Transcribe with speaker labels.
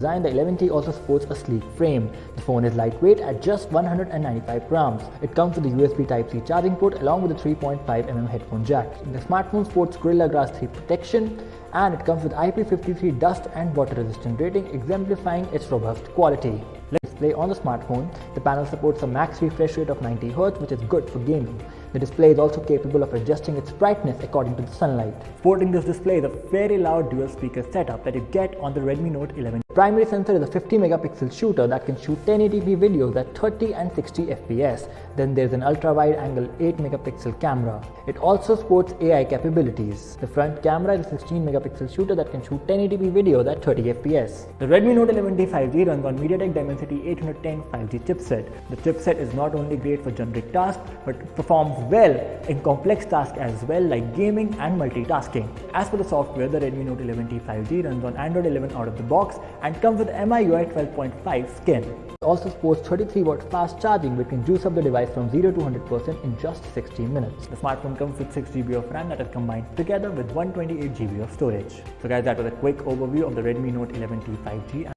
Speaker 1: design, the 11T also sports a sleek frame. The phone is lightweight at just 195 grams. It comes with a USB Type-C charging port along with a 3.5mm headphone jack. The smartphone sports Gorilla Glass 3 protection and it comes with IP53 dust and water resistant rating exemplifying its robust quality. Let's display on the smartphone. The panel supports a max refresh rate of 90Hz which is good for gaming. The display is also capable of adjusting its brightness according to the sunlight. Sporting this display is a very loud dual speaker setup that you get on the Redmi Note 11. Primary sensor is a 50 megapixel shooter that can shoot 1080p videos at 30 and 60 fps. Then there's an ultra wide angle 8 megapixel camera. It also sports AI capabilities. The front camera is a 16 megapixel shooter that can shoot 1080p videos at 30 fps. The Redmi Note 11T 5G runs on MediaTek Dimensity 810 5G chipset. The chipset is not only great for generic tasks but performs well in complex tasks as well like gaming and multitasking. As for the software, the Redmi Note 11T 5G runs on Android 11 out of the box and comes with MIUI 12.5 skin. It also supports 33 watt fast charging which can juice up the device from 0 to 100% in just 16 minutes. The smartphone comes with 6 GB of RAM that is combined together with 128 GB of storage. So guys that was a quick overview of the Redmi Note 11T 5G